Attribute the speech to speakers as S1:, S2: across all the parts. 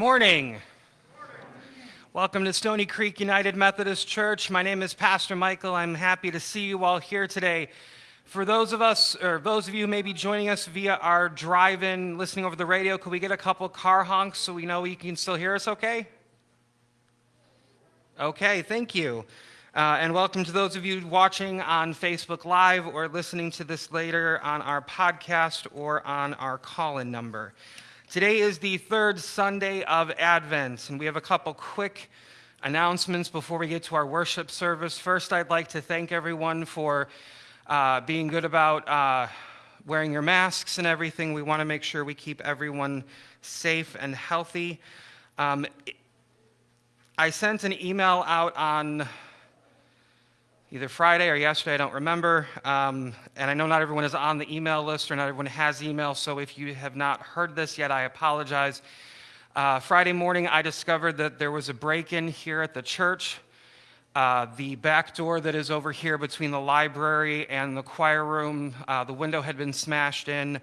S1: Morning. Welcome to Stony Creek United Methodist Church. My name is Pastor Michael. I'm happy to see you all here today. For those of us, or those of you may be joining us via our drive-in, listening over the radio, could we get a couple car honks so we know you can still hear us okay? Okay, thank you. Uh, and welcome to those of you watching on Facebook Live or listening to this later on our podcast or on our call-in number. Today is the third Sunday of Advent, and we have a couple quick announcements before we get to our worship service. First, I'd like to thank everyone for uh, being good about uh, wearing your masks and everything. We want to make sure we keep everyone safe and healthy. Um, I sent an email out on either Friday or yesterday, I don't remember. Um, and I know not everyone is on the email list or not everyone has email, so if you have not heard this yet, I apologize. Uh, Friday morning, I discovered that there was a break in here at the church. Uh, the back door that is over here between the library and the choir room, uh, the window had been smashed in.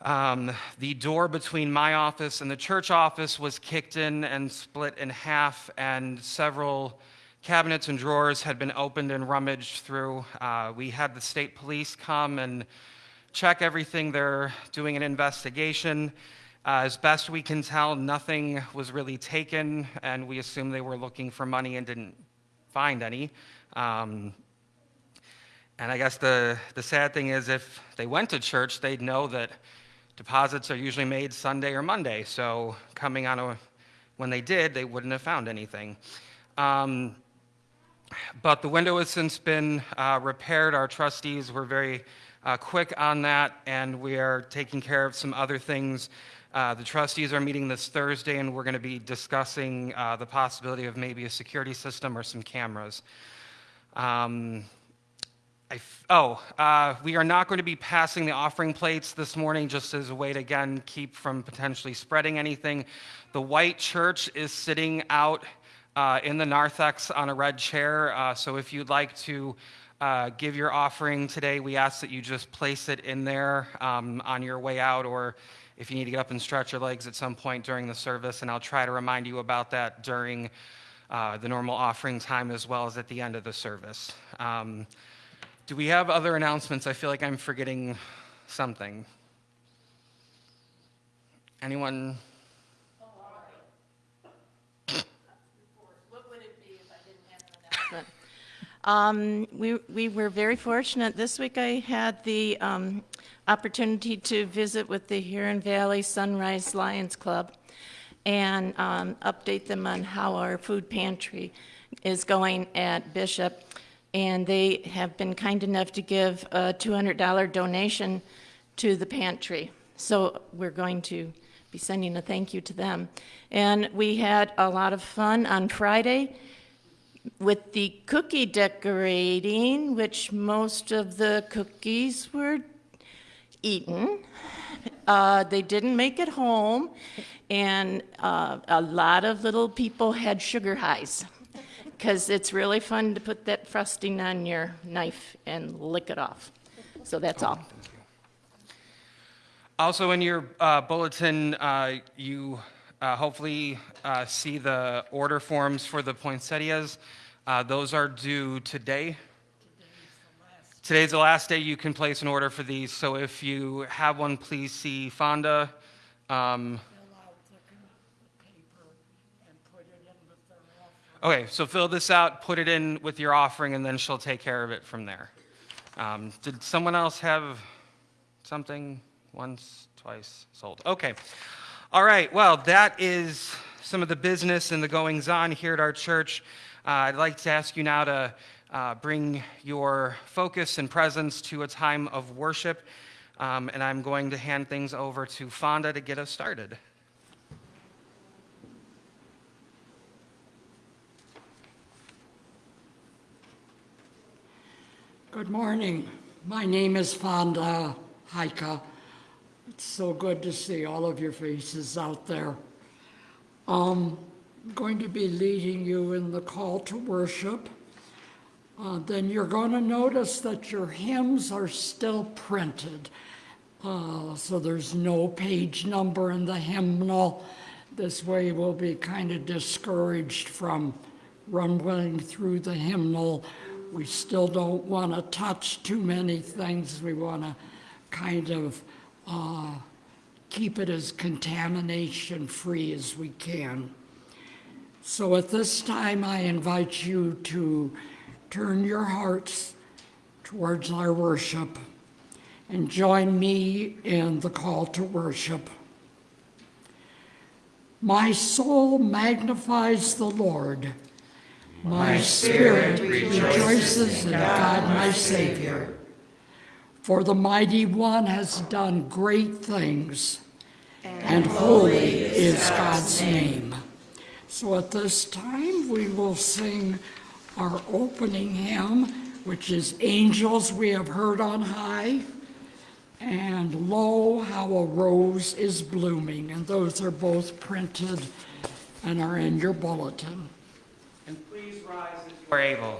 S1: Um, the door between my office and the church office was kicked in and split in half, and several cabinets and drawers had been opened and rummaged through. Uh, we had the state police come and check everything. They're doing an investigation. Uh, as best we can tell, nothing was really taken, and we assume they were looking for money and didn't find any. Um, and I guess the, the sad thing is, if they went to church, they'd know that deposits are usually made Sunday or Monday. So coming on a, when they did, they wouldn't have found anything. Um, but the window has since been uh, repaired. Our trustees were very uh, quick on that, and we are taking care of some other things. Uh, the trustees are meeting this Thursday, and we're going to be discussing uh, the possibility of maybe a security system or some cameras. Um, oh, uh, we are not going to be passing the offering plates this morning just as a way to, again, keep from potentially spreading anything. The white church is sitting out uh, in the narthex on a red chair. Uh, so if you'd like to uh, give your offering today, we ask that you just place it in there um, on your way out, or if you need to get up and stretch your legs at some point during the service, and I'll try to remind you about that during uh, the normal offering time as well as at the end of the service. Um, do we have other announcements? I feel like I'm forgetting something. Anyone?
S2: Um, we, we were very fortunate. This week I had the um, opportunity to visit with the Huron Valley Sunrise Lions Club and um, update them on how our food pantry is going at Bishop. And they have been kind enough to give a $200 donation to the pantry. So we're going to be sending a thank you to them. And we had a lot of fun on Friday with the cookie decorating, which most of the cookies were eaten. Uh, they didn't make it home, and uh, a lot of little people had sugar highs because it's really fun to put that frosting on your knife and lick it off. So that's all.
S1: Also, in your uh, bulletin, uh, you uh, hopefully uh, see the order forms for the poinsettias. Uh, those are due today. Today's the last day you can place an order for these, so if you have one, please see Fonda. Um, okay, so fill this out, put it in with your offering, and then she'll take care of it from there. Um, did someone else have something once, twice sold? Okay. All right, well, that is some of the business and the goings on here at our church. Uh, I'd like to ask you now to uh, bring your focus and presence to a time of worship, um, and I'm going to hand things over to Fonda to get us started.
S3: Good morning. My name is Fonda Heike. It's so good to see all of your faces out there. Um, I'm going to be leading you in the call to worship. Uh, then you're going to notice that your hymns are still printed. Uh, so there's no page number in the hymnal. This way we'll be kind of discouraged from rumbling through the hymnal. We still don't want to touch too many things. We want to kind of uh, keep it as contamination-free as we can. So at this time, I invite you to turn your hearts towards our worship and join me in the call to worship. My soul magnifies the Lord. My spirit rejoices in God my Savior. For the Mighty One has done great things, and holy is God's name. So at this time, we will sing our opening hymn, which is Angels We Have Heard on High, and Lo, How a Rose is Blooming. And those are both printed and are in your bulletin.
S4: And please rise as you are able.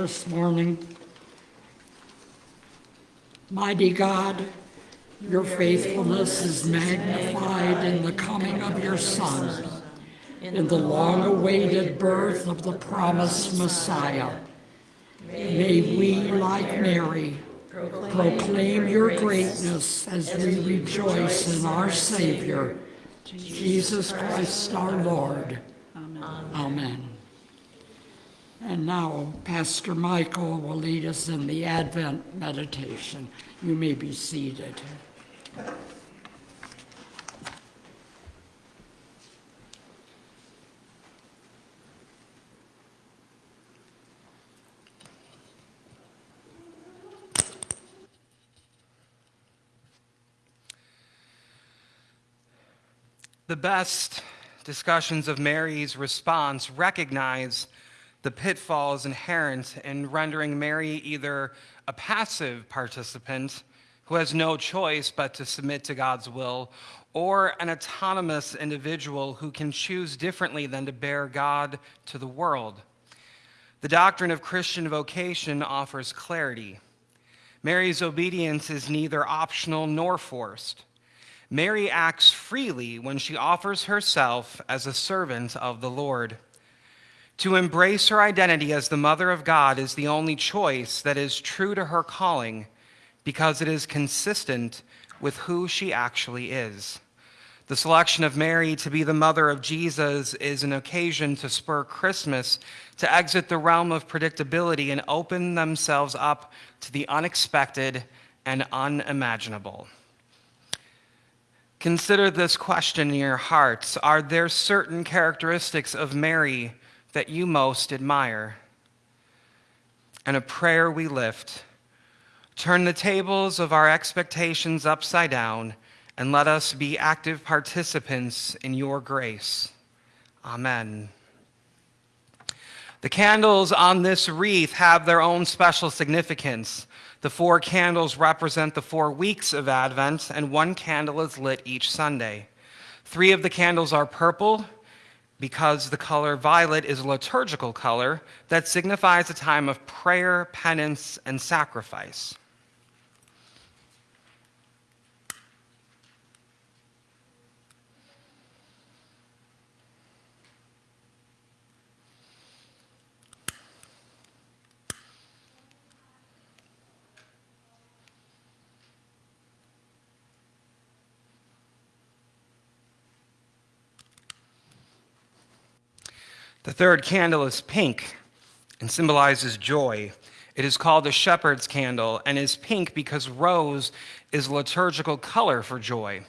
S3: This morning. Mighty God, your faithfulness is magnified in the coming of your Son, in the long-awaited birth of the promised Messiah. May we, like Mary, proclaim your greatness as we rejoice in our Savior, Jesus Christ our Lord. Amen. And now Pastor Michael will lead us in the Advent meditation. You may be seated.
S1: The best discussions of Mary's response recognize the pitfalls inherent in rendering Mary either a passive participant who has no choice but to submit to God's will, or an autonomous individual who can choose differently than to bear God to the world. The doctrine of Christian vocation offers clarity. Mary's obedience is neither optional nor forced. Mary acts freely when she offers herself as a servant of the Lord. To embrace her identity as the Mother of God is the only choice that is true to her calling because it is consistent with who she actually is. The selection of Mary to be the mother of Jesus is an occasion to spur Christmas to exit the realm of predictability and open themselves up to the unexpected and unimaginable. Consider this question in your hearts Are there certain characteristics of Mary that you most admire? And a prayer we lift turn the tables of our expectations upside down and let us be active participants in your grace. Amen. The candles on this wreath have their own special significance. The four candles represent the four weeks of Advent, and one candle is lit each Sunday. Three of the candles are purple because the color violet is a liturgical color that signifies a time of prayer, penance, and sacrifice. The third candle is pink and symbolizes joy. It is called the shepherd's candle and is pink because rose is liturgical color for joy.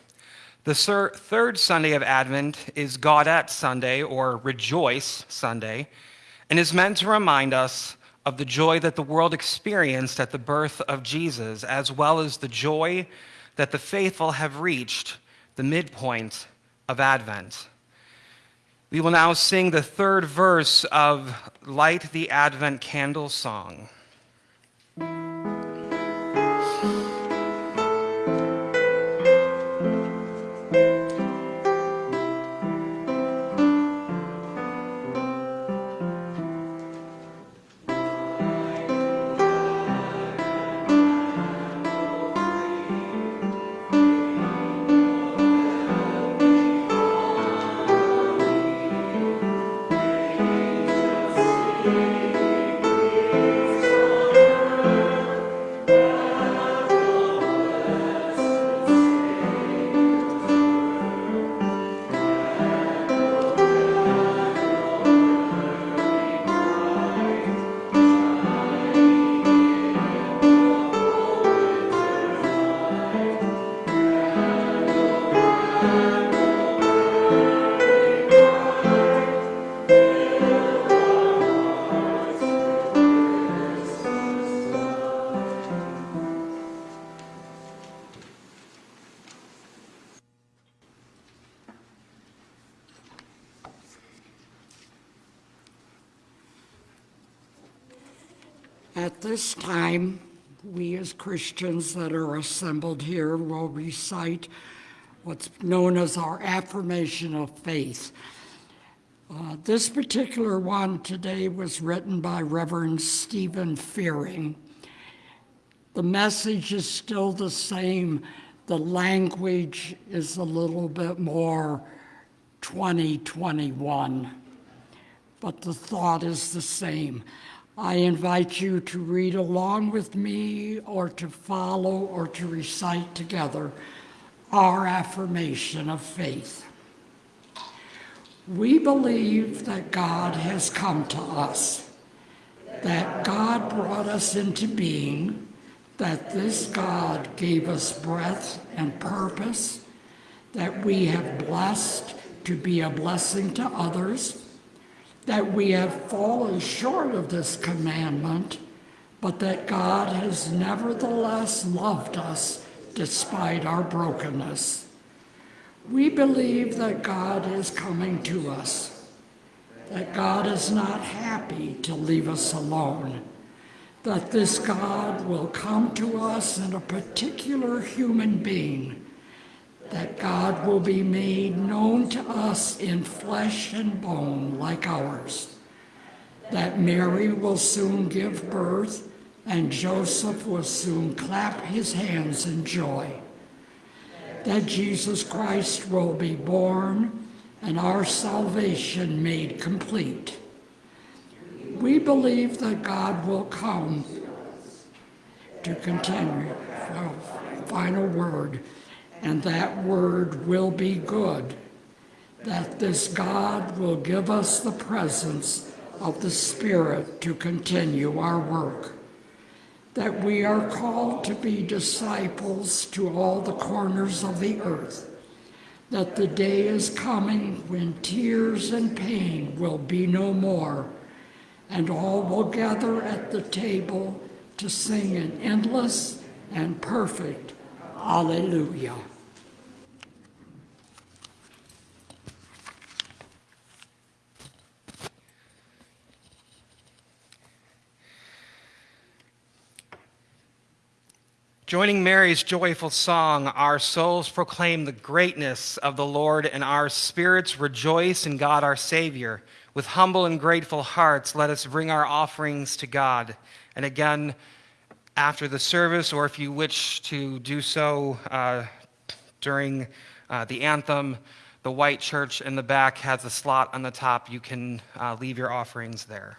S1: The thir- third Sunday of Advent is Gaudete Sunday or Rejoice Sunday and is meant to remind us of the joy that the world experienced at the birth of Jesus, as well as the joy that the faithful have reached the midpoint of Advent. We will now sing the third verse of Light the Advent Candle song.
S3: Christians that are assembled here will recite what's known as our affirmation of faith. Uh, This particular one today was written by Reverend Stephen Fearing. The message is still the same. The language is a little bit more 2021, but the thought is the same. I invite you to read along with me or to follow or to recite together our affirmation of faith. We believe that God has come to us, that God brought us into being, that this God gave us breath and purpose, that we have blessed to be a blessing to others, that we have fallen short of this commandment, but that God has nevertheless loved us despite our brokenness. We believe that God is coming to us, that God is not happy to leave us alone, that this God will come to us in a particular human being, that God will be made known to us in flesh and bone like ours, that Mary will soon give birth and Joseph will soon clap his hands in joy. That Jesus Christ will be born and our salvation made complete. We believe that God will come. To continue, final word, and that word will be good, that this God will give us the presence of the Spirit to continue our work that we are called to be disciples to all the corners of the earth, that the day is coming when tears and pain will be no more, and all will gather at the table to sing an endless and perfect Alleluia.
S1: Joining Mary's joyful song, our souls proclaim the greatness of the Lord, and our spirits rejoice in God our Savior. With humble and grateful hearts, let us bring our offerings to God. And again, after the service, or if you wish to do so uh, during uh, the anthem, the white church in the back has a slot on the top. You can uh, leave your offerings there.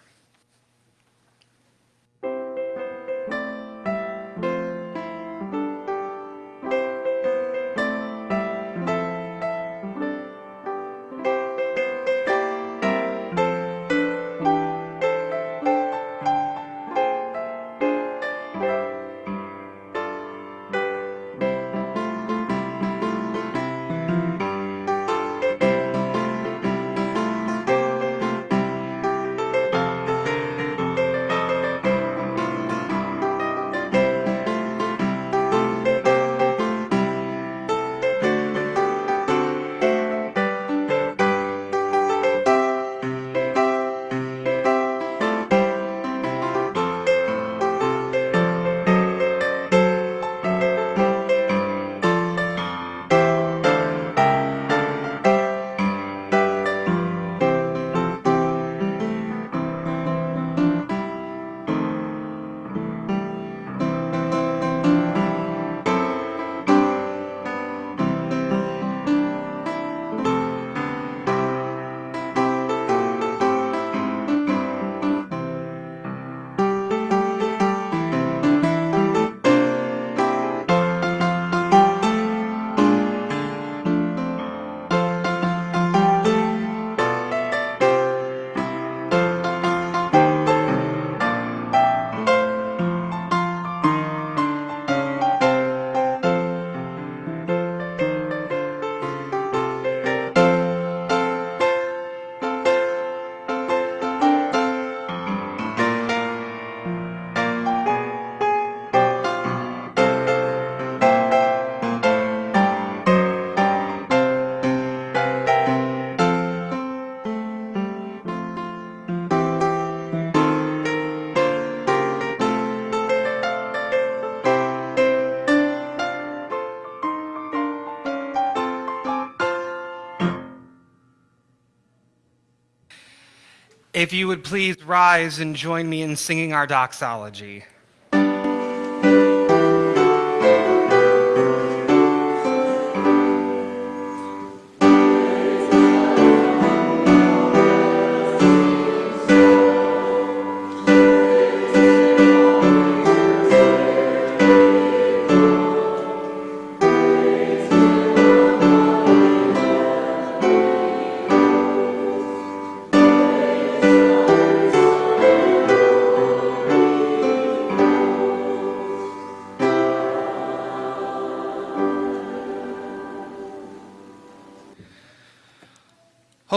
S1: If you would please rise and join me in singing our doxology.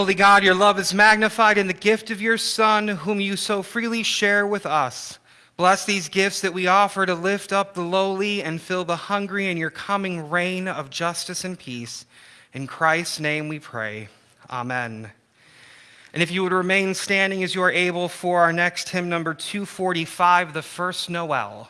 S1: Holy God, your love is magnified in the gift of your Son, whom you so freely share with us. Bless these gifts that we offer to lift up the lowly and fill the hungry in your coming reign of justice and peace. In Christ's name we pray. Amen. And if you would remain standing as you are able for our next hymn, number 245, the first Noel.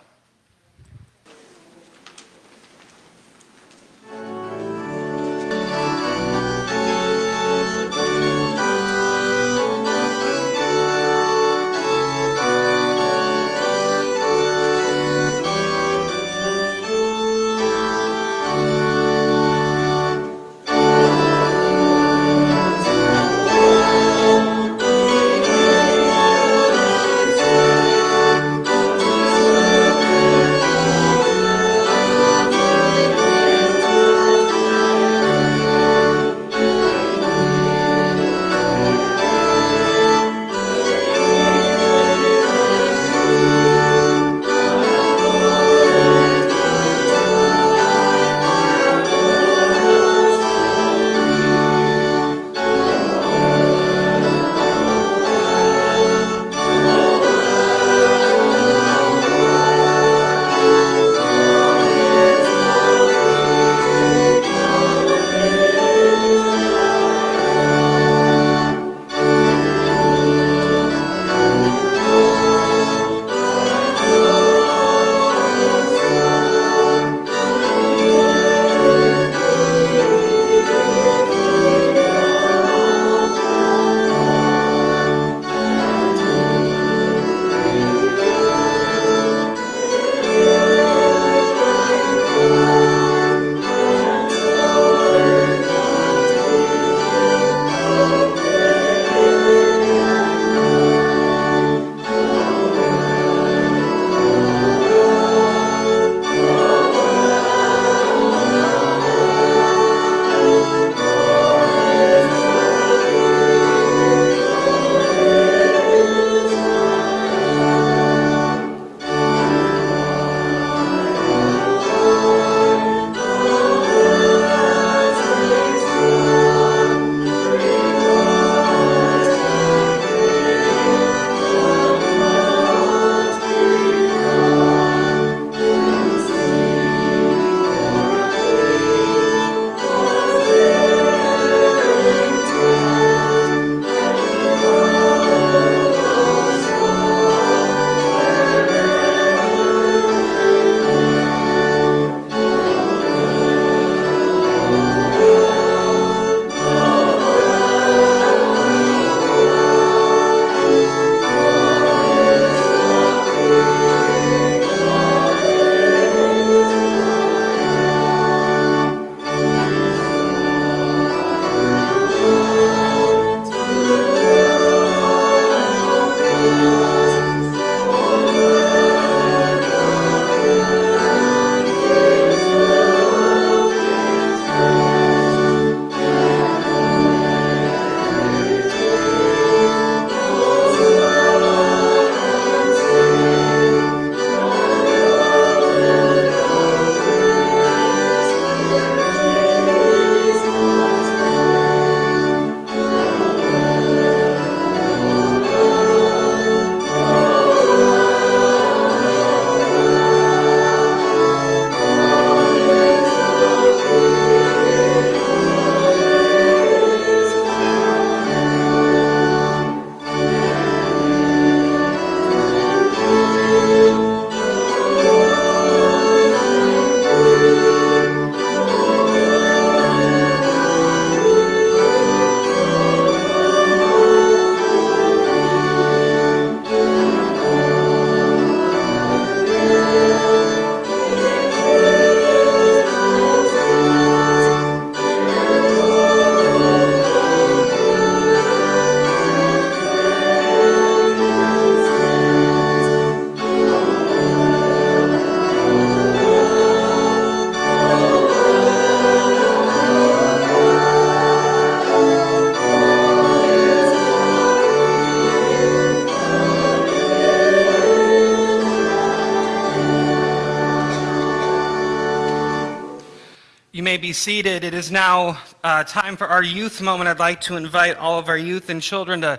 S1: Be seated. It is now uh, time for our youth moment. I'd like to invite all of our youth and children to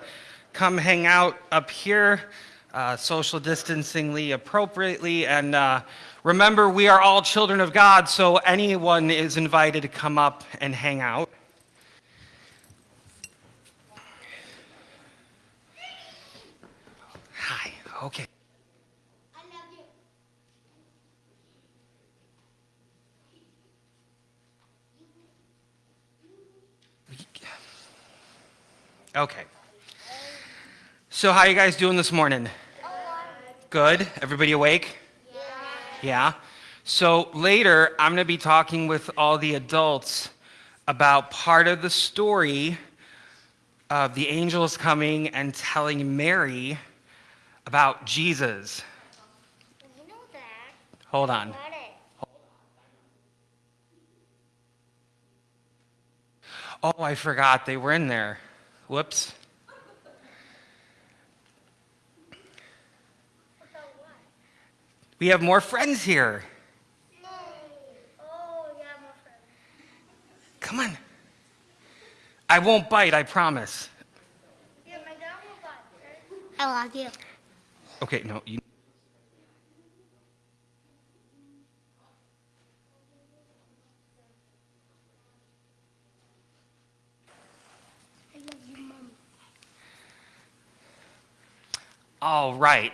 S1: come hang out up here, uh, social distancingly appropriately. And uh, remember, we are all children of God, so anyone is invited to come up and hang out. Hi, okay. Okay. So how you guys doing this morning? Good. Everybody awake? Yeah. Yeah. So later I'm going to be talking with all the adults about part of the story of the angels coming and telling Mary about Jesus.
S5: You know that.
S1: Hold on. Oh, I forgot they were in there. Whoops. We have more friends here.
S5: No. Oh, yeah, my friend.
S1: Come on. I won't bite, I promise.
S5: Yeah, my dad will buy it. I love you.
S1: Okay, no, you. All right.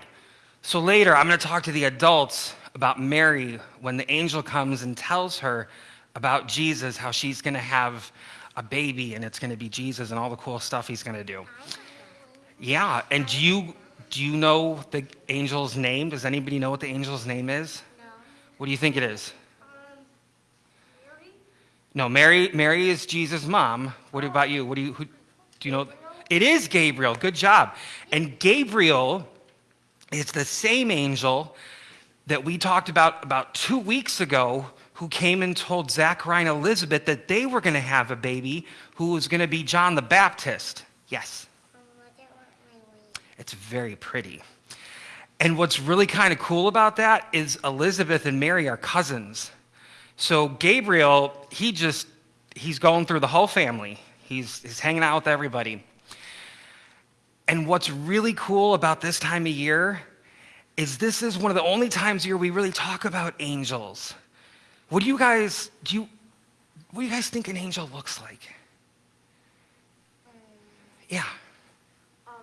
S1: So later, I'm going to talk to the adults about Mary when the angel comes and tells her about Jesus, how she's going to have a baby and it's going to be Jesus and all the cool stuff he's going to do. Yeah, and do you do you know the angel's name? Does anybody know what the angel's name is?
S5: No.
S1: What do you think it is?
S5: Um, Mary?
S1: No, Mary. Mary is Jesus' mom. What about you? What do you? Who, do you know? It is Gabriel. Good job. And Gabriel is the same angel that we talked about about two weeks ago, who came and told Zachariah and Elizabeth that they were going to have a baby, who was going to be John the Baptist. Yes, it's very pretty. And what's really kind of cool about that is Elizabeth and Mary are cousins. So Gabriel, he just he's going through the whole family. He's he's hanging out with everybody. And what's really cool about this time of year is this is one of the only times of year we really talk about angels. What do you guys do you what do you guys think an angel looks like? Yeah.
S6: um,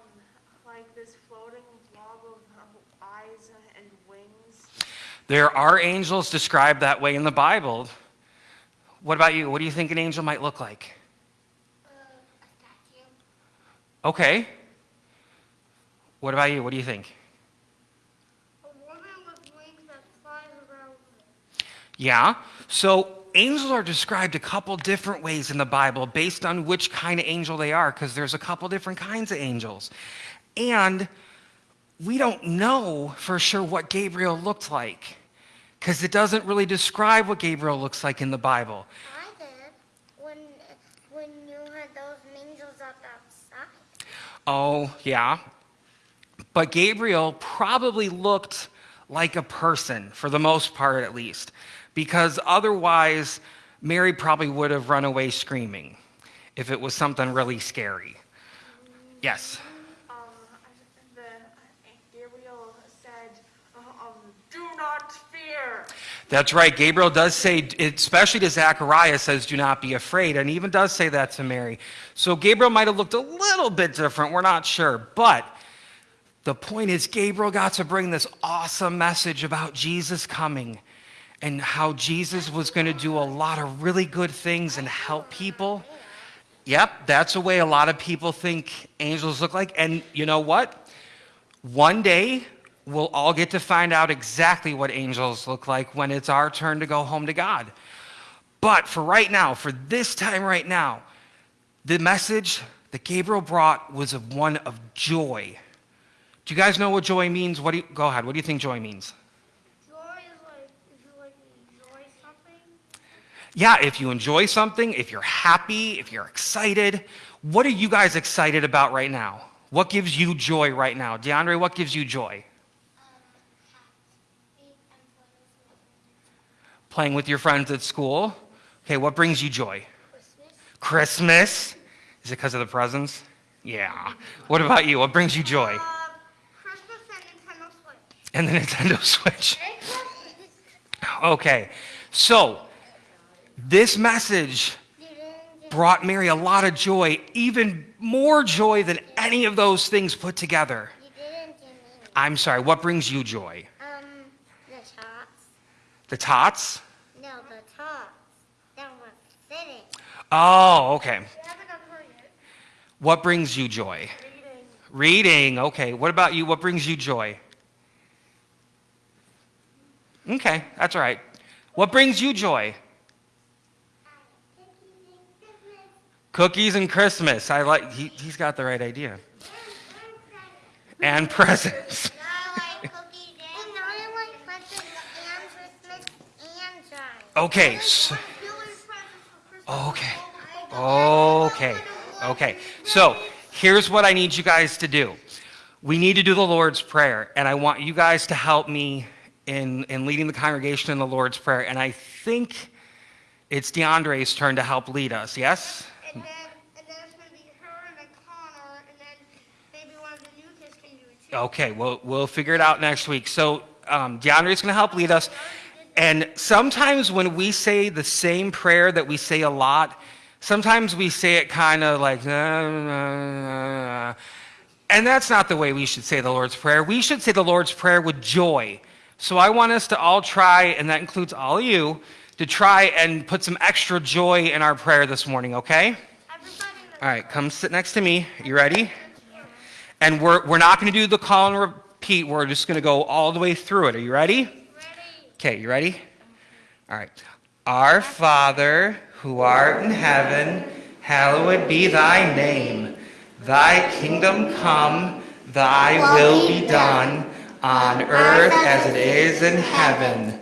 S6: like this floating blob of, of eyes and wings.
S1: There are angels described that way in the Bible. What about you? What do you think an angel might look like?
S5: Uh, a.
S1: Okay. What about you? What do you think?
S5: A woman with wings that flies around.
S1: Yeah. So angels are described a couple different ways in the Bible based on which kind of angel they are, because there's a couple different kinds of angels. And we don't know for sure what Gabriel looked like, because it doesn't really describe what Gabriel looks like in the Bible.
S5: I did. When, when you had those angels up outside.
S1: Oh, yeah. But Gabriel probably looked like a person, for the most part at least, because otherwise, Mary probably would have run away screaming if it was something really scary. Yes.
S6: Um, the Gabriel said, um, "Do not fear."
S1: That's right. Gabriel does say, especially to Zachariah, says, do not be afraid, and even does say that to Mary. So Gabriel might have looked a little bit different. We're not sure. But the point is, Gabriel got to bring this awesome message about Jesus coming and how Jesus was going to do a lot of really good things and help people. Yep, that's the way a lot of people think angels look like. And you know what? One day, we'll all get to find out exactly what angels look like when it's our turn to go home to God. But for right now, for this time right now, the message that Gabriel brought was one of joy. Do you guys know what joy means? What do you, go ahead. What do you think joy means?
S5: Joy is like, if you like enjoy something.
S1: Yeah, if you enjoy something, if you're happy, if you're excited, what are you guys excited about right now? What gives you joy right now? DeAndre, what gives you joy? Playing with your friends at school. Okay, what brings you joy? Christmas. Christmas. Is it because of the presents? Yeah. What about you? What brings you joy?
S5: Uh, Christmas and Nintendo Switch.
S1: And the Nintendo Switch. Okay, so this message brought Mary a lot of joy, even more joy than any of those things put together.
S5: You didn't give me.
S1: I'm sorry, what brings you joy?
S5: Um, the tots.
S1: The tots?
S5: No, the tots. That sitting.
S1: Oh, okay.
S5: You haven't heard it.
S1: What brings you joy? Reading. Reading. Okay, what about you? What brings you joy? Okay, that's all right. What brings you joy? Cookies and Christmas. I like, he, he's got the right idea. And presents.
S5: I like cookies and presents and Christmas and giant.
S1: Okay, so, oh, okay, okay, okay. So here's what I need you guys to do. We need to do the Lord's Prayer, and I want you guys to help me in, in leading the congregation in the Lord's Prayer. And I think it's DeAndre's turn to help lead us, yes?
S5: And then, and then it's gonna be her and then Connor, and then maybe one of the new kids can do it too.
S1: Okay, we'll, we'll figure it out next week. So um, DeAndre's going to help lead us. And sometimes when we say the same prayer that we say a lot, sometimes we say it kind of like, "Na, na, na, na." and that's not the way we should say the Lord's Prayer. We should say the Lord's Prayer with joy. So I want us to all try, and that includes all of you, to try and put some extra joy in our prayer this morning, okay?
S5: Everybody
S1: All right, come sit next to me. You ready? And we're, we're not going to do the call and repeat. We're just going to go all the way through it. Are you ready?
S5: ready?
S1: Okay, you ready? All right. Our Father, who art in heaven, hallowed be thy name. Thy kingdom come, thy will be done, on earth as it is in heaven.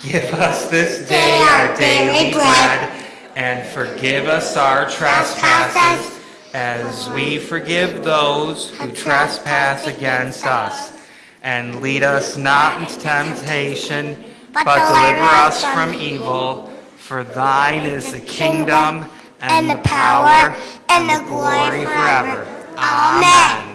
S1: Give us this day our daily bread, and forgive us our trespasses, as we forgive those who trespass against us. And lead us not into temptation, but deliver us from evil. For thine is the kingdom, and the power, and the glory forever. Amen.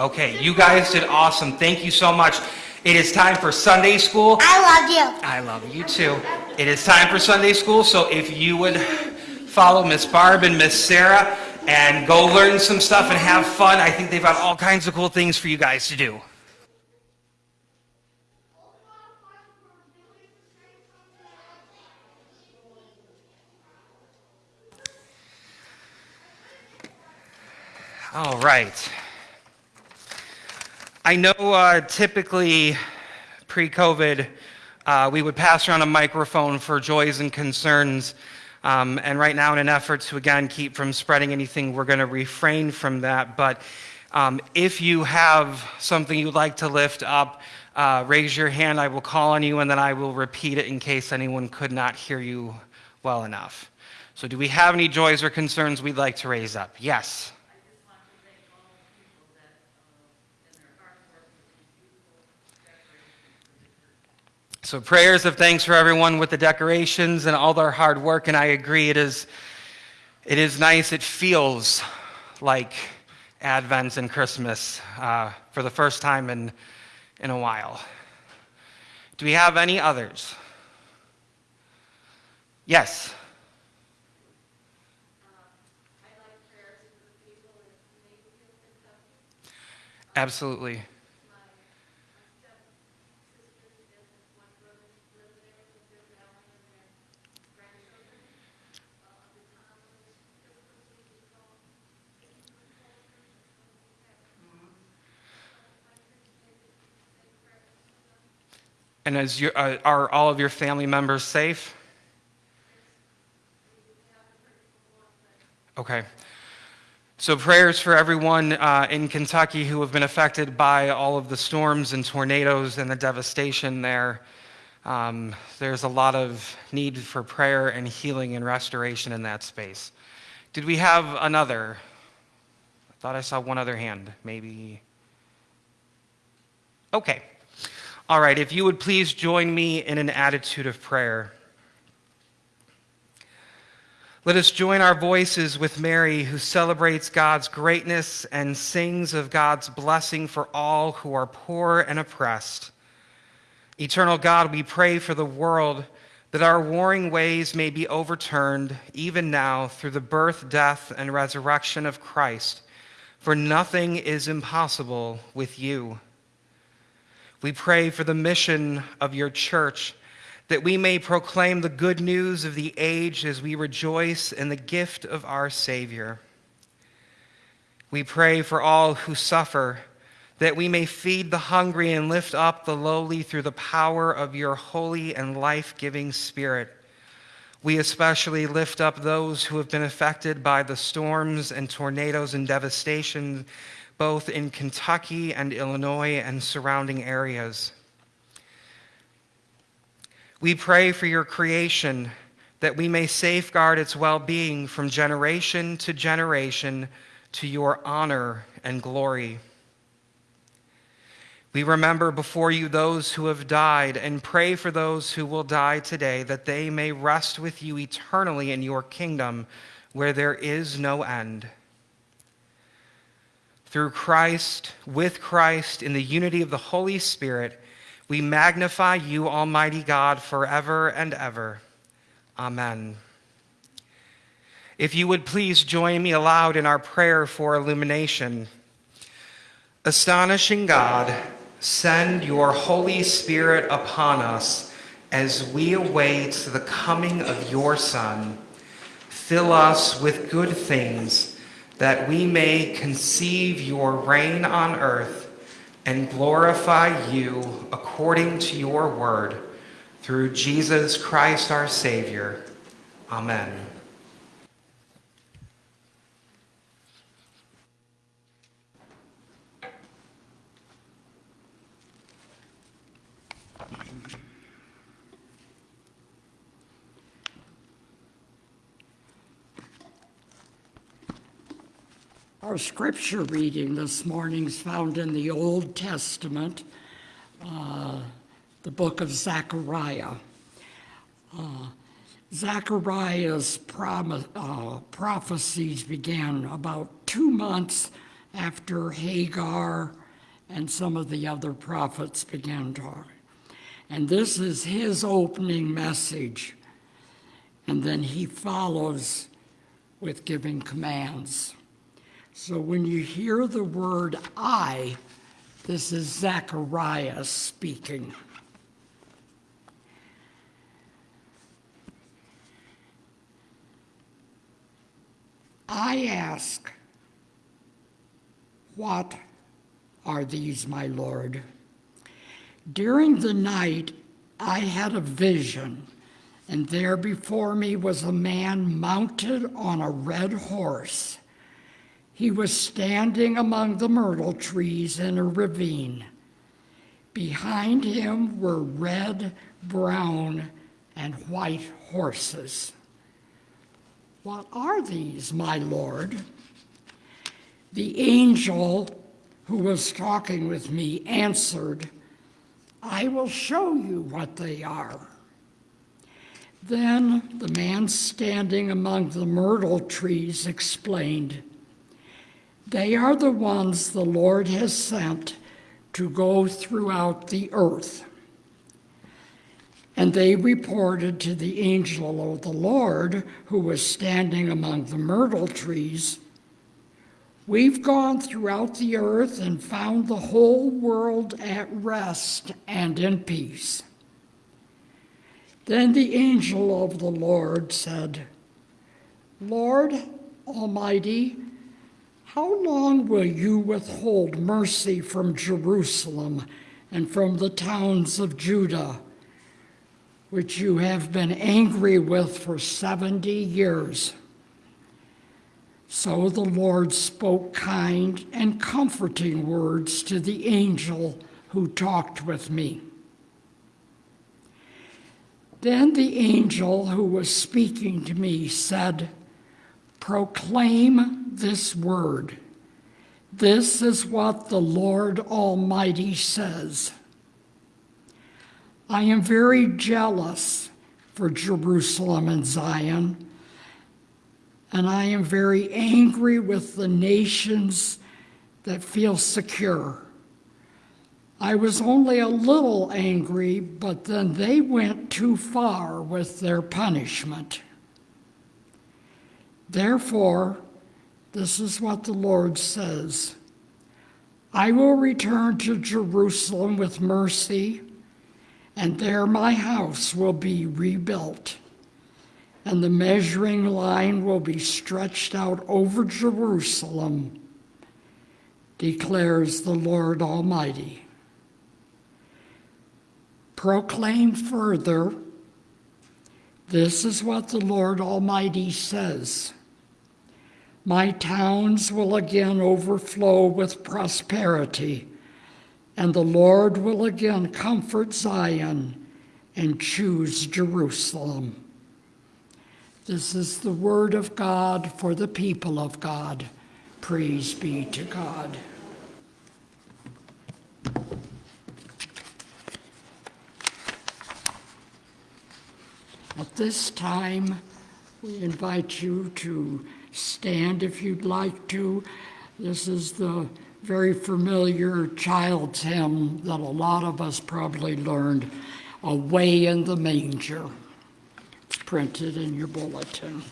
S1: Okay, you guys did awesome. Thank you so much. It is time for Sunday school.
S5: I love you.
S1: I love you too. It is time for Sunday school, so if you would follow Miss Barb and Miss Sarah and go learn some stuff and have fun, I think they've got all kinds of cool things for you guys to do. All right. I know uh, typically pre-COVID, uh, we would pass around a microphone for joys and concerns. Um, and right now, in an effort to again keep from spreading anything, we're going to refrain from that. But um, if you have something you'd like to lift up, uh, raise your hand. I will call on you, and then I will repeat it in case anyone could not hear you well enough. So, do we have any joys or concerns we'd like to raise up? Yes. So prayers of thanks for everyone with the decorations and all their hard work, and I agree it is, it is nice. It feels like Advent and Christmas uh, for the first time in, in a while. Do we have any others? Yes. Absolutely. And your, uh, are all of your family members safe? Okay. So, prayers for everyone uh, in Kentucky who have been affected by all of the storms and tornadoes and the devastation there. Um, there's a lot of need for prayer and healing and restoration in that space. Did we have another? I thought I saw one other hand. Maybe. Okay. All right, if you would please join me in an attitude of prayer. Let us join our voices with Mary, who celebrates God's greatness and sings of God's blessing for all who are poor and oppressed. Eternal God, we pray for the world that our warring ways may be overturned, even now, through the birth, death, and resurrection of Christ, for nothing is impossible with you. We pray for the mission of your church that we may proclaim the good news of the age as we rejoice in the gift of our Savior. We pray for all who suffer, that we may feed the hungry and lift up the lowly through the power of your holy and life giving Spirit. We especially lift up those who have been affected by the storms and tornadoes and devastation, both in Kentucky and Illinois and surrounding areas. We pray for your creation that we may safeguard its well being from generation to generation to your honor and glory. We remember before you those who have died and pray for those who will die today that they may rest with you eternally in your kingdom where there is no end. Through Christ, with Christ, in the unity of the Holy Spirit, we magnify you, Almighty God, forever and ever. Amen. If you would please join me aloud in our prayer for illumination. Astonishing God, send your Holy Spirit upon us as we await the coming of your Son. Fill us with good things that we may conceive your reign on earth and glorify you according to your word through Jesus Christ our Savior. Amen.
S3: Our scripture reading this morning is found in the Old Testament, uh, the book of Zechariah. Uh, Zechariah's uh, prophecies began about two months after Haggai and some of the other prophets began talking. And this is his opening message. And then he follows with giving commands. So when you hear the word I, this is Zechariah speaking. I ask, What are these, my Lord? During the night, I had a vision, and there before me was a man mounted on a red horse. He was standing among the myrtle trees in a ravine. Behind him were red, brown, and white horses. What are these, my Lord? The angel who was talking with me answered, I will show you what they are. Then the man standing among the myrtle trees explained, They are the ones the Lord has sent to go throughout the earth. And they reported to the angel of the Lord, who was standing among the myrtle trees, We've gone throughout the earth and found the whole world at rest and in peace. Then the angel of the Lord said, Lord Almighty, how long will you withhold mercy from Jerusalem and from the towns of Judah, which you have been angry with for 70 years? So the Lord spoke kind and comforting words to the angel who talked with me. Then the angel who was speaking to me said, Proclaim this word. This is what the Lord Almighty says. I am very jealous for Jerusalem and Zion and I am very angry with the nations that feel secure. I was only a little angry, but then they went too far with their punishment. Therefore, this is what the Lord says I will return to Jerusalem with mercy, and there my house will be rebuilt, and the measuring line will be stretched out over Jerusalem, declares the Lord Almighty. Proclaim further, this is what the Lord Almighty says. My towns will again overflow with prosperity, and the Lord will again comfort Zion and choose Jerusalem. This is the word of God for the people of God. Praise be to God. At this time, we invite you to stand if you'd like to. This is the very familiar child's hymn that a lot of us probably learned, Away in the Manger. It's printed in your bulletin.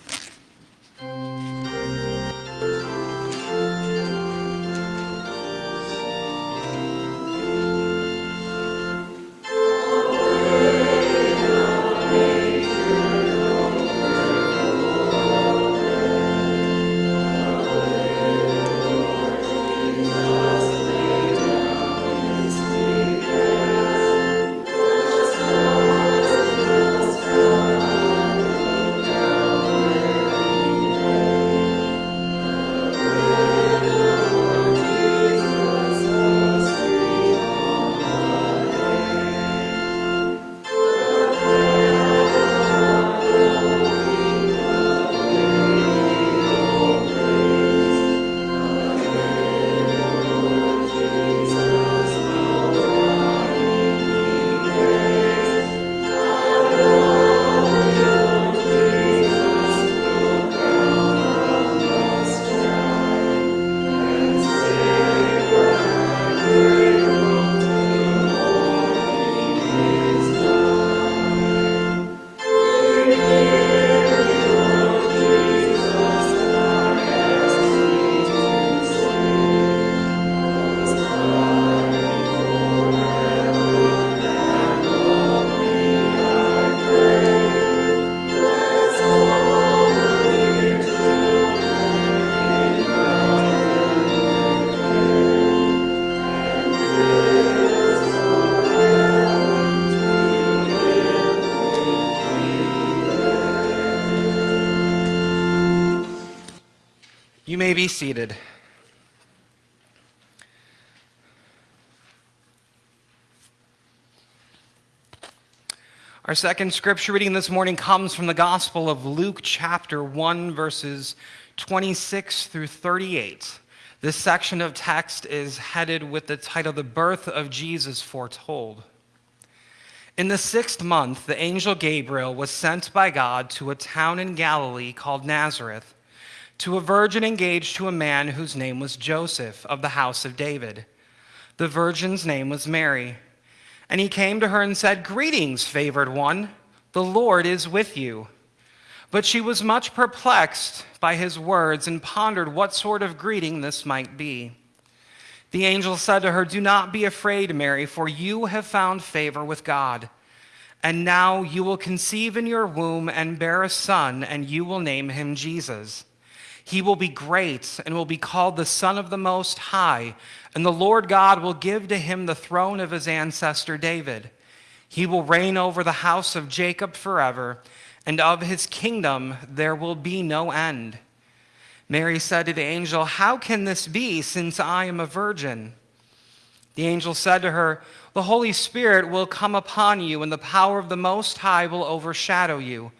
S1: Be seated. Our second scripture reading this morning comes from the Gospel of Luke, chapter 1, verses 26 through 38. This section of text is headed with the title, The Birth of Jesus Foretold. In the sixth month, the angel Gabriel was sent by God to a town in Galilee called Nazareth to a virgin engaged to a man whose name was Joseph of the house of David. The virgin's name was Mary. And he came to her and said, Greetings, favored one, the Lord is with you. But she was much perplexed by his words and pondered what sort of greeting this might be. The angel said to her, Do not be afraid, Mary, for you have found favor with God. And now you will conceive in your womb and bear a son, and you will name him Jesus. He will be great and will be called the Son of the Most High, and the Lord God will give to him the throne of his ancestor David. He will reign over the house of Jacob forever, and of his kingdom there will be no end. Mary said to the angel, How can this be, since I am a virgin? The angel said to her, The Holy Spirit will come upon you, and the power of the Most High will overshadow you.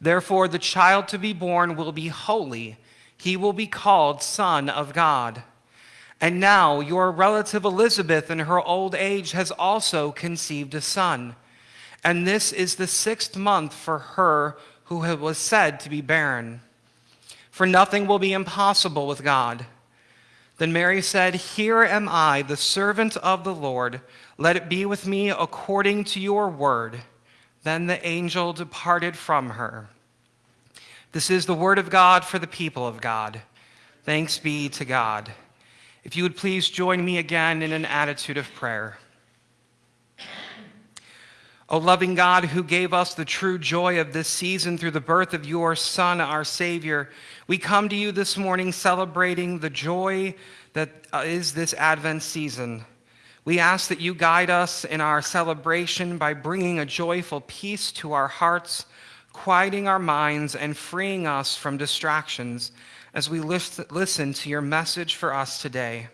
S1: Therefore, the child to be born will be holy he will be called Son of God. And now your relative Elizabeth in her old age has also conceived a son. And this is the sixth month for her who was said to be barren. for nothing will be impossible with God. Then Mary said, Here am I, the servant of the Lord. Let it be with me according to your word. Then the angel departed from her. This is the word of God for the people of God. Thanks be to God. If you would please join me again in an attitude of prayer. O loving God, who gave us the true joy of this season through the birth of your Son, our Savior, we come to you this morning celebrating the joy that uh, this Advent season. We ask that you guide us in our celebration by bringing a joyful peace to our hearts, quieting our minds, and freeing us from distractions as we listen to your message for us today.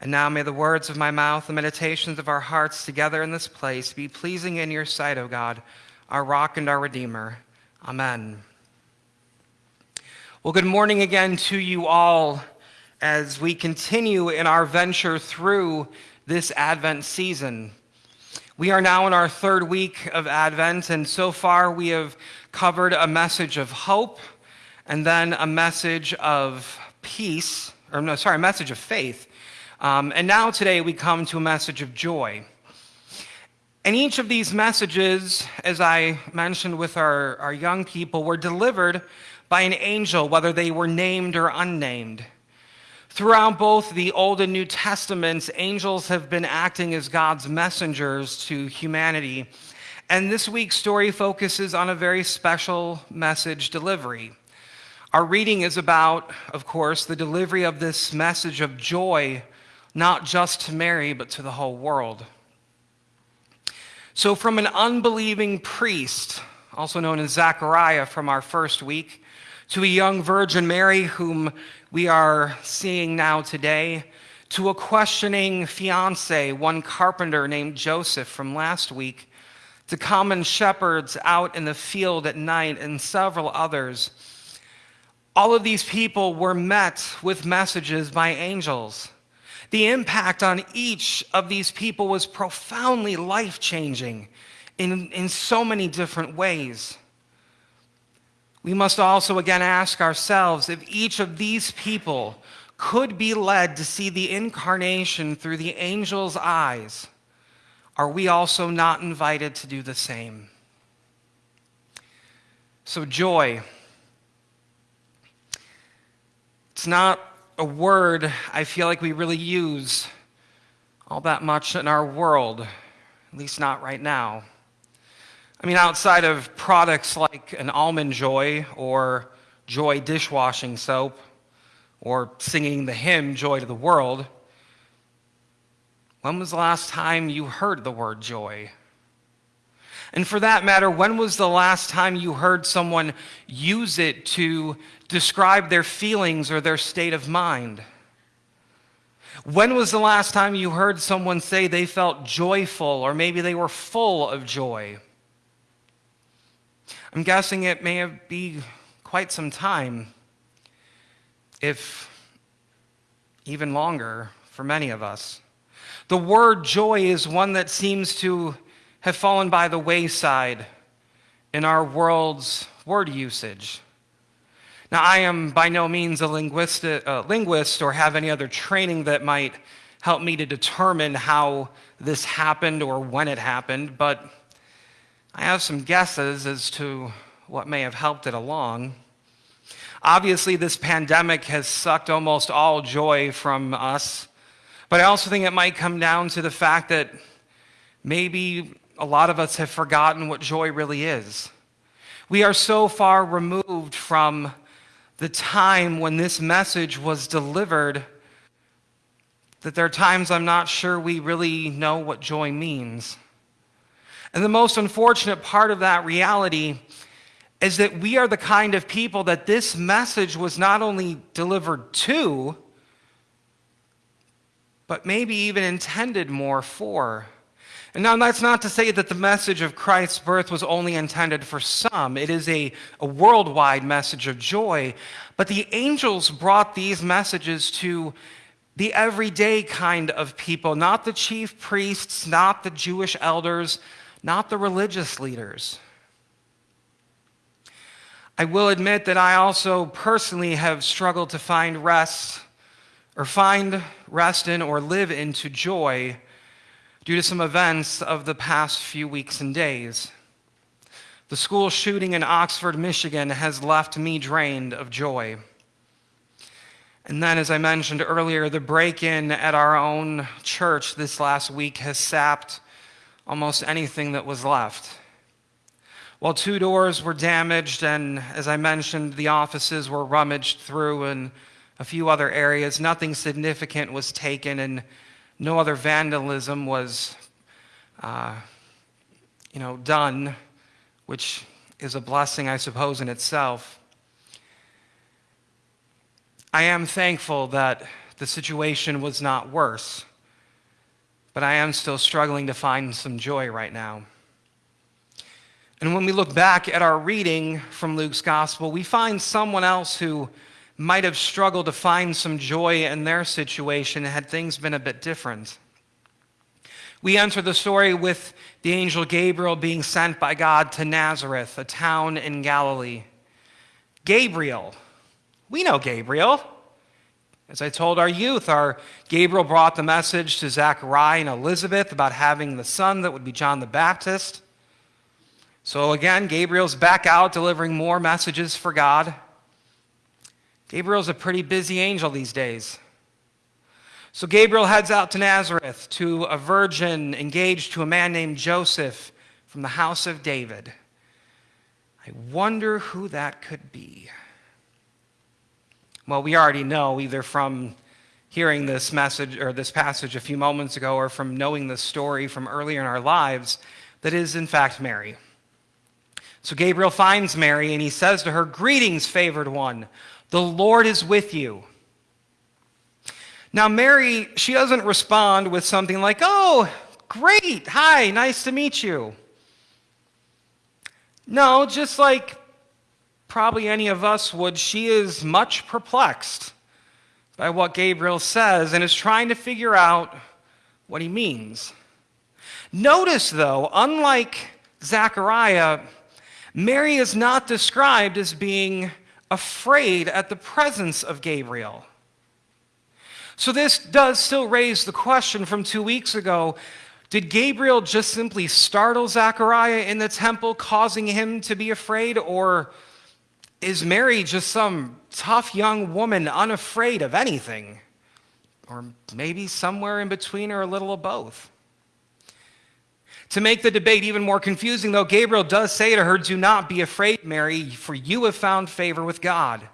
S1: And now may the words of my mouth, the meditations of our hearts together in this place be pleasing in your sight, O God, our rock and our redeemer. Amen. Well, good morning again to you all as we continue in our venture through this Advent season. We are now in our third week of Advent, and so far we have covered a message of hope and then a message of peace, or no, sorry, a message of faith um, and now today we come to a message of joy. And each of these messages, as I mentioned with our, our young people, were delivered by an angel, whether they were named or unnamed. Throughout both the Old and New Testaments, angels have been acting as God's messengers to humanity. And this week's story focuses on a very special message delivery. Our reading is about, of course, the delivery of this message of joy not just to Mary, but to the whole world. So, from an unbelieving priest, also known as Zechariah from our first week, to a young Virgin Mary, whom we are seeing now today, to a questioning fiance, one carpenter named Joseph from last week, to common shepherds out in the field at night, and several others. All of these people were met with messages by angels. The impact on each of these people was profoundly life changing in, in so many different ways. We must also again ask ourselves if each of these people could be led to see the incarnation through the angel's eyes, are we also not invited to do the same? So, joy. It's not a word I feel like we really use all that much in our world, at least not right now. I mean, outside of products like an almond joy or joy dishwashing soap or singing the hymn Joy to the World, when was the last time you heard the word joy? And for that matter, when was the last time you heard someone use it to describe their feelings or their state of mind? When was the last time you heard someone say they felt joyful or maybe they were full of joy? I'm guessing it may have quite some time, if even longer for many of us. The word joy is one that seems to have fallen by the wayside in our world's word usage. Now, I am by no means a linguist, linguist or have any other training that might help me to determine how this happened or when it happened, but I have some guesses as to what may have helped it along. Obviously, this pandemic has sucked almost all joy from us, but I also think it might come down to the fact that maybe a lot of us have forgotten what joy really is. We are so far removed from the time when this message was delivered that there are times I'm not sure we really know what joy means. And the most unfortunate part of that reality is that we are the kind of people that this message was not only delivered to, but maybe even intended more for. And now that's not to say that the message of Christ's birth was only intended for some. It is a, a worldwide message of joy. But the angels brought these messages to the everyday kind of people, not the chief priests, not the Jewish elders, not the religious leaders. I will admit that I also personally have struggled to find rest or find rest in or live into joy due to some events of the past few weeks and days. The school shooting in Oxford, Michigan has left me drained of joy. And then, as I mentioned earlier, the break in at our own church this last week has sapped almost anything that was left. While two doors were damaged, and as I mentioned, the offices were rummaged through and a few other areas, nothing significant was taken, and no other vandalism was, uh, you know, done, which is a blessing, I suppose, in itself. I am thankful that the situation was not worse, but I am still struggling to find some joy right now. And when we look back at our reading from Luke's gospel, we find someone else who might have struggled to find some joy in their situation had things been a bit different. We enter the story with the angel Gabriel being sent by God to Nazareth, a town in Galilee. Gabriel, we know Gabriel. As I told our youth, our Gabriel brought the message to Zachariah and Elizabeth about having the son that would be John the Baptist. So again, Gabriel's back out delivering more messages for God. Gabriel's a pretty busy angel these days. So Gabriel heads out to Nazareth to a virgin engaged to a man named Joseph from the house of David. I wonder who that could be. Well, we already know either from hearing this message or this passage a few moments ago or from knowing the story from earlier in our lives that is in fact Mary. So Gabriel finds Mary and he says to her, Greetings, favored one, the Lord is with you. Now, Mary, she doesn't respond with something like, Oh, great, hi, nice to meet you. No, just like probably any of us would, she is much perplexed by what Gabriel says and is trying to figure out what he means. Notice, though, unlike Zechariah, Mary is not described as being afraid at the presence of Gabriel. So, this does still raise the question from two weeks ago did Gabriel just simply startle Zechariah in the temple, causing him to be afraid? Or is Mary just some tough young woman, unafraid of anything? Or maybe somewhere in between or a little of both? To make the debate even more confusing, though, Gabriel does say to her, Do not be afraid, Mary, for you have found favor with God.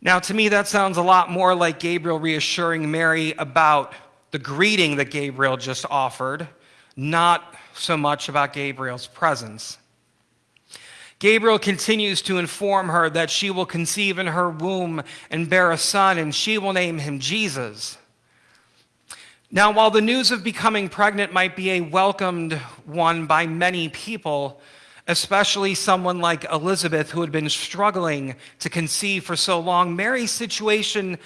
S1: Now, to me, that sounds a lot more like Gabriel reassuring Mary about the greeting that Gabriel just offered, not so much about Gabriel's presence. Gabriel continues to inform her that she will conceive in her womb and bear a son, and she will name him Jesus. Now, while the news of becoming pregnant might be a welcomed one by many people, especially someone like Elizabeth, who had been struggling to conceive for so long, Mary's situation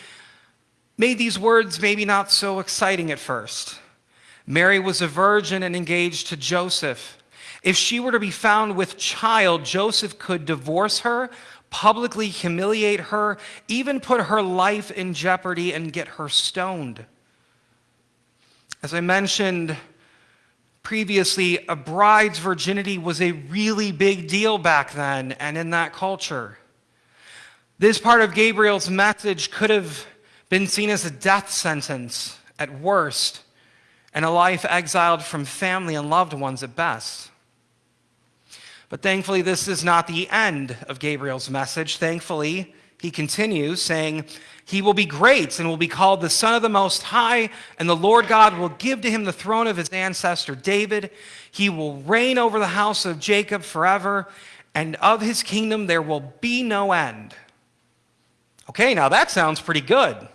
S1: made these words maybe not so exciting at first. Mary was a virgin and engaged to Joseph. If she were to be found with child, Joseph could divorce her, publicly humiliate her, even put her life in jeopardy and get her stoned. As I mentioned previously, a bride's virginity was a really big deal back then and in that culture. This part of Gabriel's message could have been seen as a death sentence at worst and a life exiled from family and loved ones at best. But thankfully, this is not the end of Gabriel's message. Thankfully, he continues saying, He will be great and will be called the Son of the Most High, and the Lord God will give to him the throne of his ancestor David. He will reign over the house of Jacob forever, and of his kingdom there will be no end. Okay, now that sounds pretty good.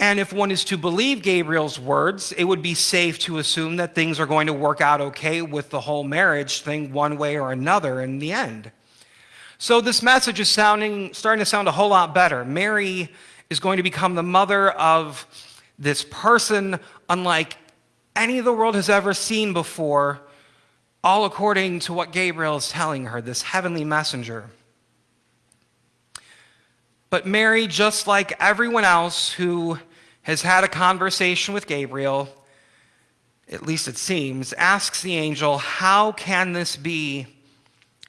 S1: And if one is to believe Gabriel's words, it would be safe to assume that things are going to work out okay with the whole marriage thing, one way or another, in the end. So this message is sounding, starting to sound a whole lot better. Mary is going to become the mother of this person unlike any the world has ever seen before, all according to what Gabriel is telling her, this heavenly messenger. But Mary, just like everyone else who has had a conversation with Gabriel, at least it seems, asks the angel, How can this be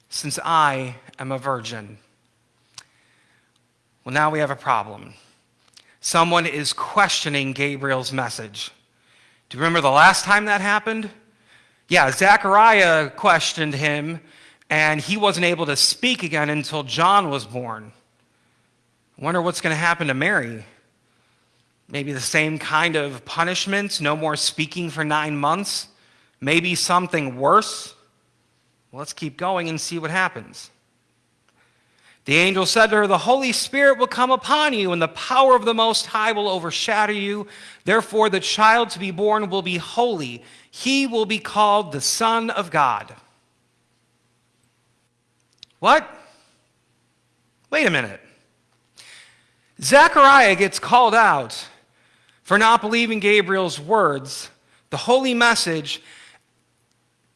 S1: since I am a virgin? Well, now we have a problem. Someone is questioning Gabriel's message. Do you remember the last time that happened? Yeah, Zechariah questioned him, and he wasn't able to speak again until John was born. Wonder what's going to happen to Mary. Maybe the same kind of punishment, no more speaking for nine months. Maybe something worse. Well, let's keep going and see what happens. The angel said to her, The Holy Spirit will come upon you, and the power of the Most High will overshadow you. Therefore, the child to be born will be holy. He will be called the Son of God. What? Wait a minute. Zechariah gets called out for not believing Gabriel's words, the holy message,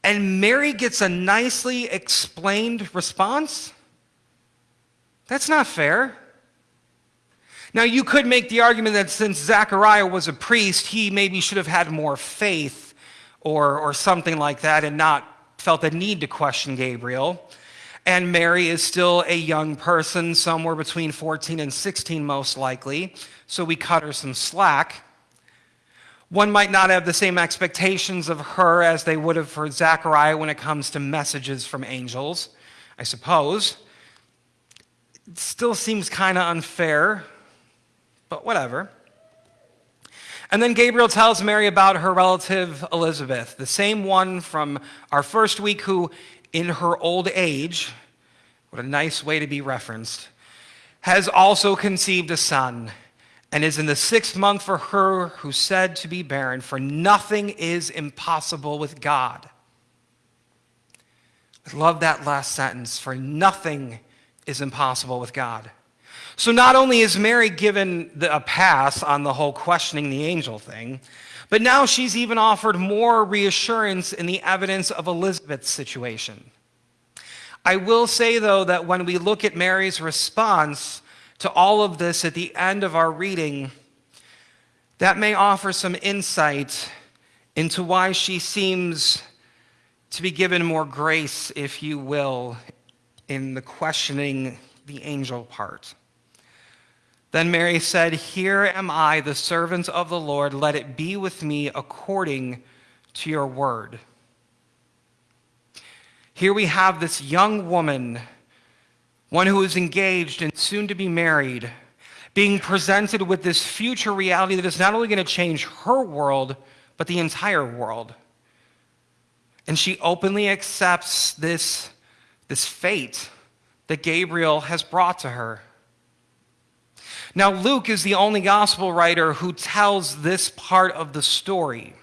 S1: and Mary gets a nicely explained response? That's not fair. Now, you could make the argument that since Zechariah was a priest, he maybe should have had more faith or, or something like that and not felt the need to question Gabriel. And Mary is still a young person, somewhere between 14 and 16, most likely, so we cut her some slack. One might not have the same expectations of her as they would have for Zechariah when it comes to messages from angels, I suppose. It still seems kind of unfair, but whatever. And then Gabriel tells Mary about her relative Elizabeth, the same one from our first week who, in her old age, what a nice way to be referenced, has also conceived a son and is in the sixth month for her who said to be barren, for nothing is impossible with God. I love that last sentence, for nothing is impossible with God. So not only is Mary given the, a pass on the whole questioning the angel thing, but now she's even offered more reassurance in the evidence of Elizabeth's situation. I will say, though, that when we look at Mary's response to all of this at the end of our reading, that may offer some insight into why she seems to be given more grace, if you will, in the questioning the angel part. Then Mary said, Here am I, the servant of the Lord. Let it be with me according to your word. Here we have this young woman, one who is engaged and soon to be married, being presented with this future reality that is not only going to change her world, but the entire world. And she openly accepts this, this fate that Gabriel has brought to her. Now, Luke is the only gospel writer who tells this part of the story.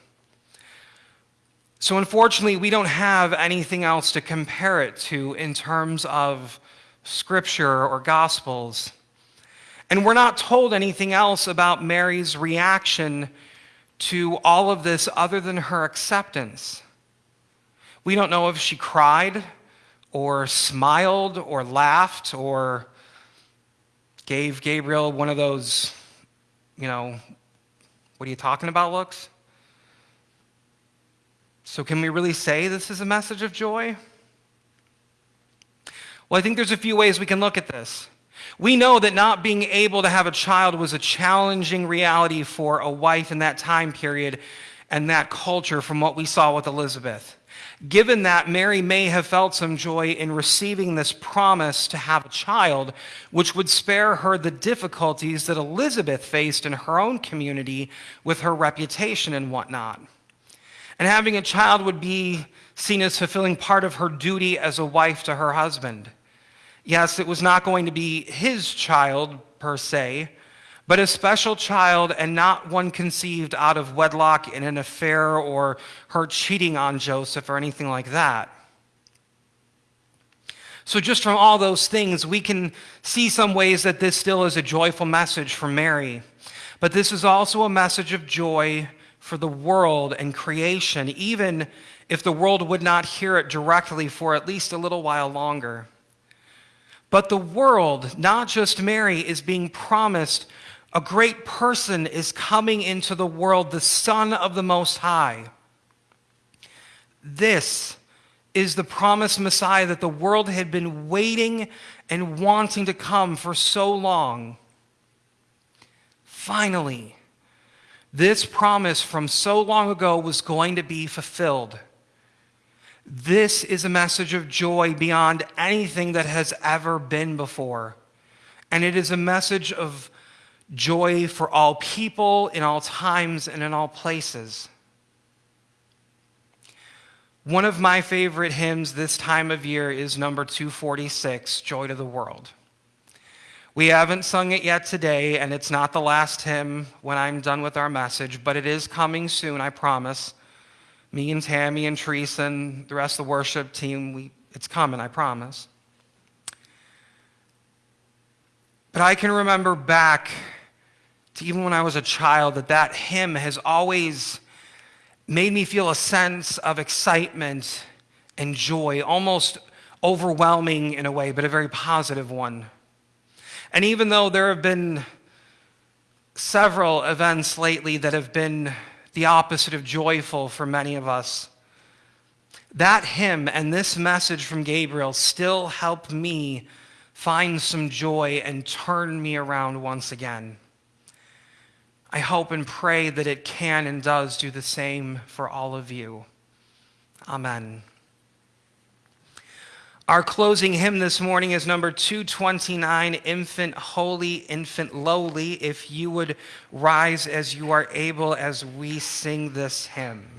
S1: So, unfortunately, we don't have anything else to compare it to in terms of scripture or gospels. And we're not told anything else about Mary's reaction to all of this other than her acceptance. We don't know if she cried or smiled or laughed or gave Gabriel one of those, you know, what are you talking about looks. So, can we really say this is a message of joy? Well, I think there's a few ways we can look at this. We know that not being able to have a child was a challenging reality for a wife in that time period and that culture from what we saw with Elizabeth. Given that, Mary may have felt some joy in receiving this promise to have a child, which would spare her the difficulties that Elizabeth faced in her own community with her reputation and whatnot. And having a child would be seen as fulfilling part of her duty as a wife to her husband. Yes, it was not going to be his child per se, but a special child and not one conceived out of wedlock in an affair or her cheating on Joseph or anything like that. So, just from all those things, we can see some ways that this still is a joyful message for Mary. But this is also a message of joy for the world and creation, even if the world would not hear it directly for at least a little while longer. But the world, not just Mary, is being promised a great person is coming into the world, the Son of the Most High. This is the promised Messiah that the world had been waiting and wanting to come for so long. Finally, this promise from so long ago was going to be fulfilled. This is a message of joy beyond anything that has ever been before. And it is a message of joy for all people, in all times, and in all places. One of my favorite hymns this time of year is number 246, Joy to the World. We haven't sung it yet today, and it's not the last hymn when I'm done with our message, but it is coming soon, I promise. Me and Tammy and Teresa and the rest of the worship team, we, it's coming, I promise. But I can remember back to even when I was a child that that hymn has always made me feel a sense of excitement and joy, almost overwhelming in a way, but a very positive one. And even though there have been several events lately that have been the opposite of joyful for many of us, that hymn and this message from Gabriel still help me find some joy and turn me around once again. I hope and pray that it can and does do the same for all of you. Amen. Our closing hymn this morning is number 229, Infant Holy, Infant Lowly. If you would rise as you are able as we sing this hymn.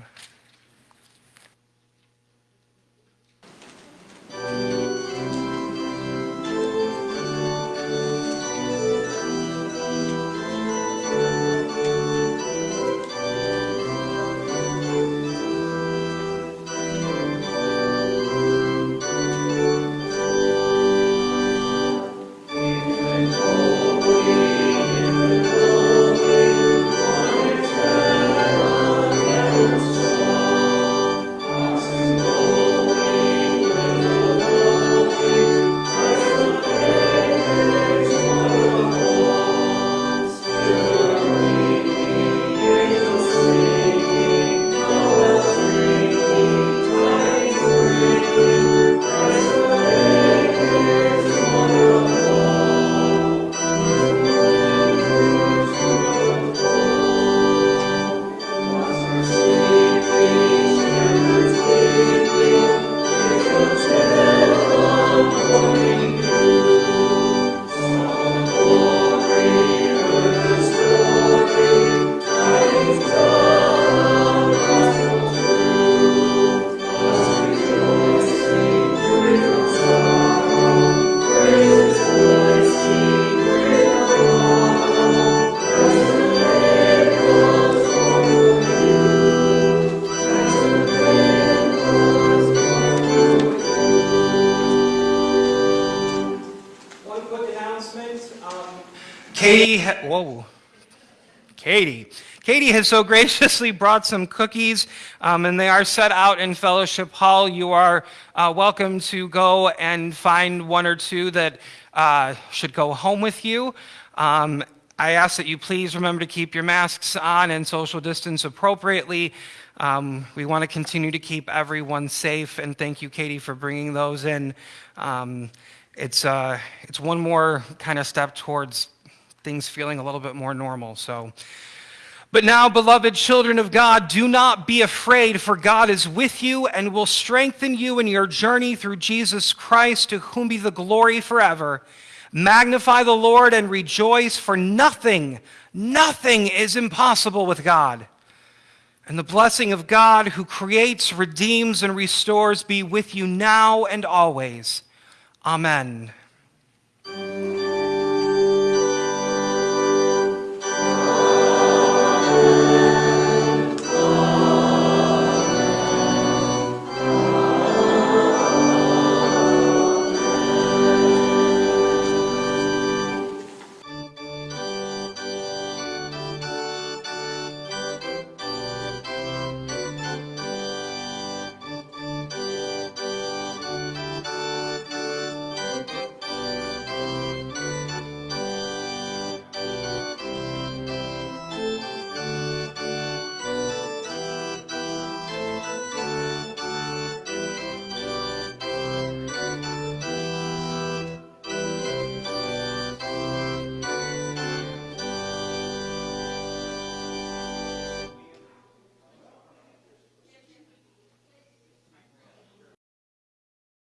S1: Katie. Katie has so graciously brought some cookies, um, and they are set out in Fellowship Hall. You are uh, welcome to go and find one or two that uh, should go home with you. Um, I ask that you please remember to keep your masks on and social distance appropriately. Um, we want to continue to keep everyone safe, and thank you, Katie, for bringing those in. Um, it's, uh, it's one more kind of step towards things feeling a little bit more normal. So, but now, beloved children of God, do not be afraid, for God is with you and will strengthen you in your journey through Jesus Christ, to whom be the glory forever. Magnify the Lord and rejoice, for nothing, nothing is impossible with God. And the blessing of God, who creates, redeems, and restores, be with you now and always. Amen.